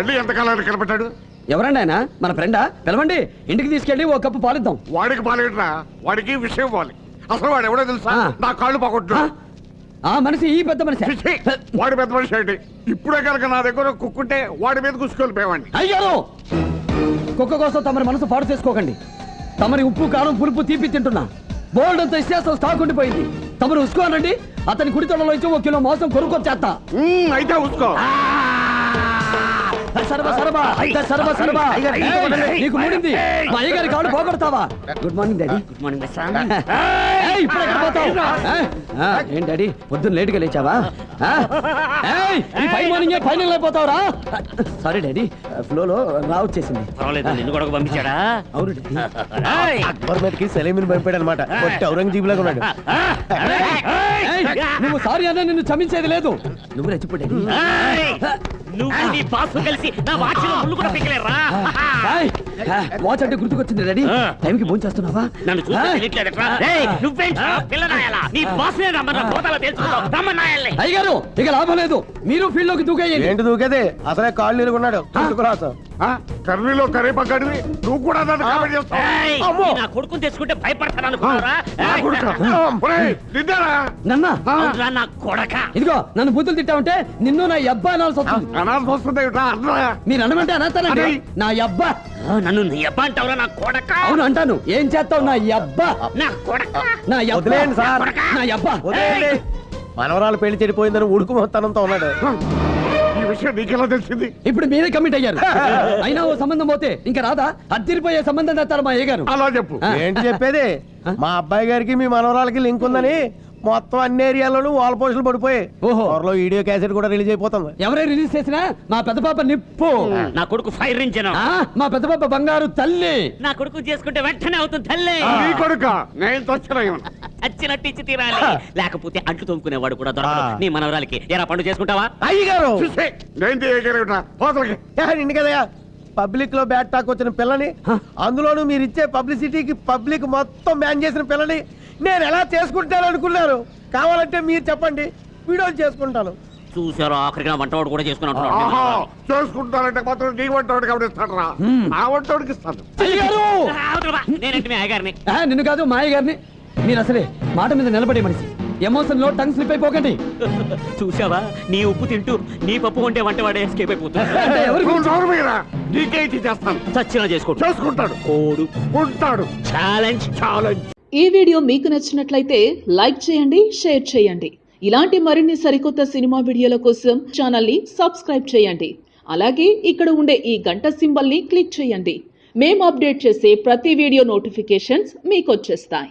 మళ్ళీ ఎంతకాలానికి కనపడ్డాడు? ఎవరండి ఆయన? మన ఫ్రెండా పిలవండి. ఇంటికి తీసుకెళ్ళి ఓ కప్పు పాలిద్దాం. వాడికి పాలేట్రా? వాడికి విషయం పోవాలి. అసలు వాడు ఎవడో తెలుసా. నా కాళ్ళు ఆ? పోగొట్టు ఆ మనిషి ఈ పెద్ద మనిషి. వాడి పెద్ద మనిషి ఏంటి? ఇప్పుడే కనుక నా దగ్గర కుక్కుంటే వాడి మీద కుసుకెళ్ళిపోయేవాడిని అయ్యారు కుక్క కోసం తమరి మనసు పాడు చేసుకోకండి. తమరి ఉప్పు కారం పులుపు తీపి తింటున్నా. బోల్డ్ అంత ఇష్టం స్టాక్ ఉండిపోయింది. తమరు ఉసుకోనండి అతని కుడి తొడలో ఇచ్చి ఒక కిలో మాంసం కొనుక్కొచ్చేస్తా. అయితే ఉసుకో. నీకు మూడింది. మా అయ్యగారి కాళ్ళు పోగొడతావా? Good morning daddy. Good morning ఇప్పుడు ఎక్కడ పోతావు? ఏయ్, ఆ, ఏం డాడీ? పొద్దున్న లేటుగా లేచావా? ఆ? ఏయ్, ఈ మార్నింగ్ ఫైనల్ అయిపోతావురా సారీ డాడీ. ఫ్లోలో రా వచ్చేసింది. పర్వాలేదు నిన్ను కూడా పంపించాడా? అవును డాడీ. అక్బర్ మీదకి సలీమిని పంపాడు అనమాట ఔరంగజీబ్ లాగా ఉన్నాడు నువ్వు సారీ అన్నా నిన్ను క్షమించేది లేదు. నువ్వు రెచ్చిపో డాడీ ఏయ్! నువ్వు నీ బాసు కలిసి నా వాచిలో ముళ్ళు కూడా పిక్కలేరా వాచ్ అంటే గుర్తుకొచ్చింది ఆ. టైంకి ఫోన్ చేస్తున్నావా? నన్ను అయ్యగారు ఇక లాభం లేదు. మీరు ఫీల్డ్లోకి దూకేయండి. ఏంటి దూకేది? అసలే కాళ్ళు ఆ? కర్రీలో కర్రీపక్కడివి నువ్వు కూడా! నీ నా కొడుకుని తెచ్చుకుంటే భయపడతాను అనుకున్నారా నా కొడుకా? ఒరేయ్, నిన్నేరా? నన్నా! ఆ? అవునురా నా కొడక. ఇదిగో నన్ను బుద్ధులు తిట్టావంటే నిన్ను నా అబ్బా అనాల్సి వస్తుంది? మీరు అనమంటే అనతానండి అరే. నా అబ్బా నన్ను నీ అబ్బా అంటావురా నా కొడక? అవును అంటాను. ఏం చేస్తావు? నా అబ్బా. నా కొడక? నా అబ్బా. వదిలేయండి సార్. నా అబ్బా. వదిలేయండి. మనవరాలు పెళ్ళి చెడిపోయిందని ఉడుకు మొత్తానంతో ఉన్నాడు ఈ విషయం నీకెలా తెలిసింది? ఇప్పుడు మీరే కమిట్ అయ్యారు. అయినా ఓ సంబంధం పోతే ఇంకా రాదా? అద్దరిపోయే సంబంధం తెస్తారు మా అయ్యగారు. అలా చెప్పు. ఆ. ఏంటి చెప్పేది? మా అబ్బాయి గారికి మీ మనవరాలకి లింక్ ఉందని మొత్తం అన్ని ఏరియాలోనూ వాల్ పోస్టులు పడిపోయి ఓహో. త్వరలో వీడియో క్యాసెట్ కూడా రిలీజ్ అయిపోతుంది. ఎవరే రిలీజ్ చేసినా మా పెద్ద పాప నిప్పు. నా కొడుకు ఫైర్ ఇంజన్ ఆ, మా పెద్ద పాప బంగారు తల్లి. నా కొడుకు చేసుకుంటే వెంటనే అవుతుంది తల్లే. నీ కొడుక. నేను తొచ్చిన అచ్చినట్టు ఇచ్చి తీరాలి. లేకపోతే అంట్లు తోముకునేవాడు కూడా దొరకడు. ఆ. నీ మనవరాలకి ఎరా పండు చేసుకుంటావా? అయ్యగారు! నేను తీయగలిగిన పోతలకి. నిండు కదయా పబ్లిక్లో బ్యాట్ టాక్ వచ్చిన పిల్లని. అందులోనూ మీరు ఇచ్చే పబ్లిసిటీకి పబ్లిక్ మొత్తం బ్యాన్ చేసిన పిల్లని. నేను ఎలా చేసుకుంటాను అనుకున్నారు కావాలంటే మీరు చెప్పండి. వీడియోలు చేసుకుంటాను. చూసారు ఆఖరికి నా వంటవాడు కూడా చేసుకుని ఆహా అంటున్నాడు చేసుకుంటానంటే మాత్రం నీ రా నా వంటోడికి ఇస్తాను. నేనంటే మీ అయ్యగారిని? ఆ, నిన్ను కాదు మా అయ్యగారిని. మీరు అసలే మాట మీద నిలబడే మనిషి. ఎమోషన్లో టంగ్ స్లిప్ అయిపోకండి. చూసావా నీ ఉప్పు తింటూ నీ పప్పు వంటే వంటవాడే ఎస్కేప్ అయిపోతుంది. నీకే చేస్తాను? చచ్చినా చేసుకోడు. చేసుకుంటాడు. కోడు. ఉంటాడు. ఛాలెంజ్ ఛాలెంజ్ ఈ వీడియో మీకు నచ్చినట్లయితే లైక్ చేయండి షేర్ చేయండి. ఇలాంటి మరిన్ని సరికొత్త సినిమా వీడియోల కోసం ఛానల్ని సబ్స్క్రైబ్ చేయండి. అలాగే ఇక్కడ ఉండే ఈ గంట సింబల్ని క్లిక్ చేయండి. మేము అప్డేట్ చేసే ప్రతి వీడియో నోటిఫికేషన్స్ మీకు వచ్చేస్తాయి.